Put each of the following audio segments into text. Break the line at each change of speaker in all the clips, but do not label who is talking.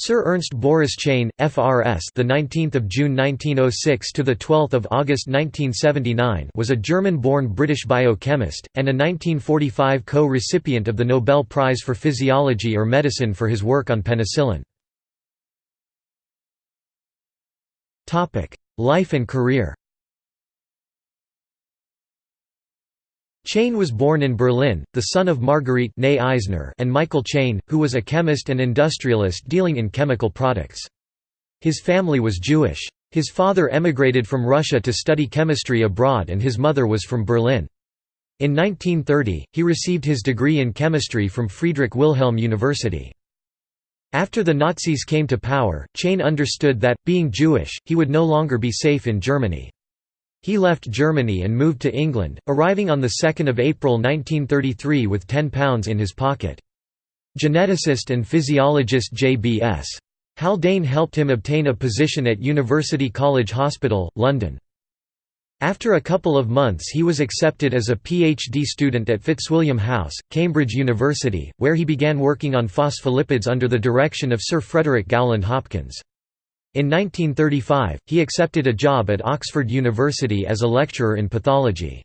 Sir Ernst Boris Chain, FRS, the 19th of June 1906 to the 12th of August 1979, was a German-born British biochemist and a 1945 co-recipient of the Nobel Prize for Physiology or Medicine for his work on penicillin. Topic: Life and career. Chain was born in Berlin, the son of Marguerite Eisner and Michael Chain, who was a chemist and industrialist dealing in chemical products. His family was Jewish. His father emigrated from Russia to study chemistry abroad and his mother was from Berlin. In 1930, he received his degree in chemistry from Friedrich Wilhelm University. After the Nazis came to power, Chain understood that, being Jewish, he would no longer be safe in Germany. He left Germany and moved to England, arriving on 2 April 1933 with £10 in his pocket. Geneticist and physiologist J.B.S. Haldane helped him obtain a position at University College Hospital, London. After a couple of months he was accepted as a PhD student at Fitzwilliam House, Cambridge University, where he began working on phospholipids under the direction of Sir Frederick Gowland Hopkins. In 1935, he accepted a job at Oxford University as a lecturer in pathology.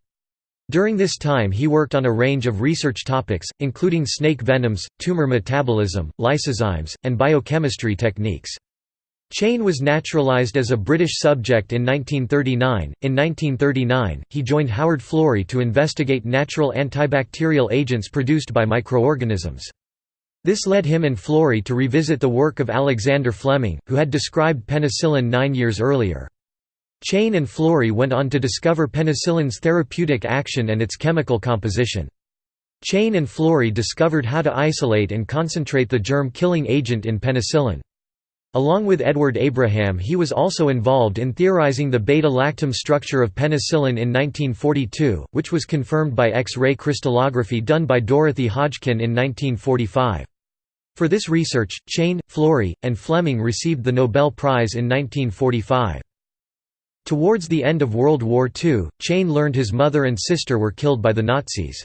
During this time he worked on a range of research topics, including snake venoms, tumor metabolism, lysozymes, and biochemistry techniques. Chain was naturalized as a British subject in 1939. In 1939, he joined Howard Florey to investigate natural antibacterial agents produced by microorganisms. This led him and Florey to revisit the work of Alexander Fleming, who had described penicillin nine years earlier. Chain and Florey went on to discover penicillin's therapeutic action and its chemical composition. Chain and Florey discovered how to isolate and concentrate the germ-killing agent in penicillin. Along with Edward Abraham he was also involved in theorizing the beta-lactam structure of penicillin in 1942, which was confirmed by X-ray crystallography done by Dorothy Hodgkin in 1945. For this research, Chain, Florey, and Fleming received the Nobel Prize in 1945. Towards the end of World War II, Chain learned his mother and sister were killed by the Nazis.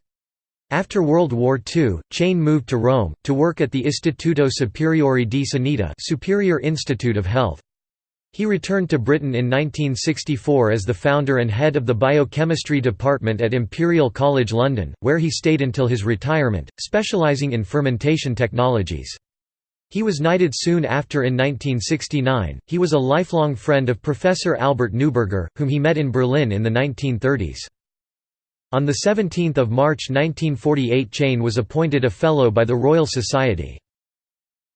After World War II, Chain moved to Rome, to work at the Istituto Superiore di Sanità Superior Institute of Health. He returned to Britain in 1964 as the founder and head of the biochemistry department at Imperial College London, where he stayed until his retirement, specialising in fermentation technologies. He was knighted soon after in 1969. He was a lifelong friend of Professor Albert Neuberger, whom he met in Berlin in the 1930s. On 17 March 1948 Chain was appointed a Fellow by the Royal Society.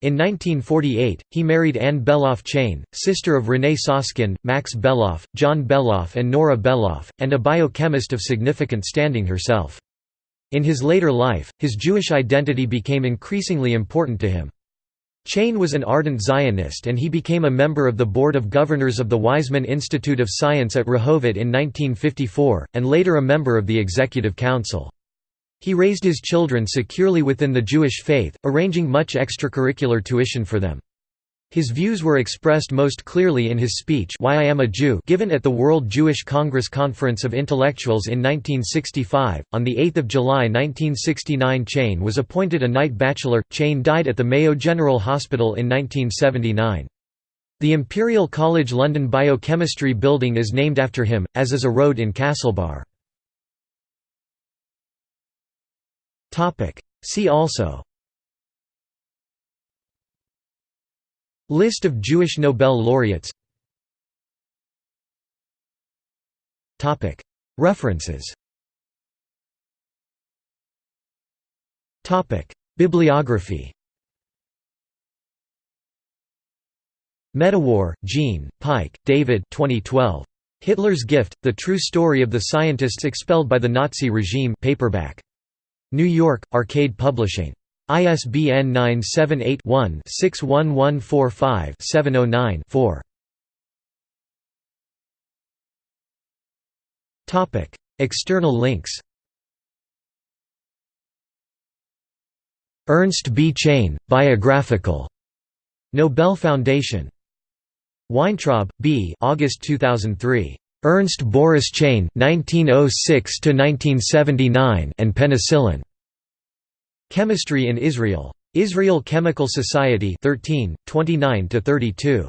In 1948, he married Anne Beloff Chain, sister of René Soskin, Max Beloff, John Beloff and Nora Beloff, and a biochemist of significant standing herself. In his later life, his Jewish identity became increasingly important to him. Chain was an ardent Zionist and he became a member of the Board of Governors of the Weizmann Institute of Science at Rehovot in 1954, and later a member of the Executive Council. He raised his children securely within the Jewish faith, arranging much extracurricular tuition for them. His views were expressed most clearly in his speech Why I Am a Jew given at the World Jewish Congress Conference of Intellectuals in 1965. On 8 July 1969 Chain was appointed a Knight Bachelor. Chain died at the Mayo General Hospital in 1979. The Imperial College London Biochemistry Building is named after him, as is a road in Castlebar. See also. List of Jewish Nobel laureates. References. Bibliography. Medawar, Jean, Pike, David. 2012. Hitler's Gift, The True Story of the Scientists Expelled by the Nazi Regime. Paperback. New York, Arcade Publishing. ISBN 978-1-61145-709-4. External links Ernst B. Chain, Biographical. Nobel Foundation. Weintraub, B. August 2003. Ernst Boris Chain, 1906–1979 and Penicillin. Chemistry in Israel. Israel Chemical Society 13, 29–32.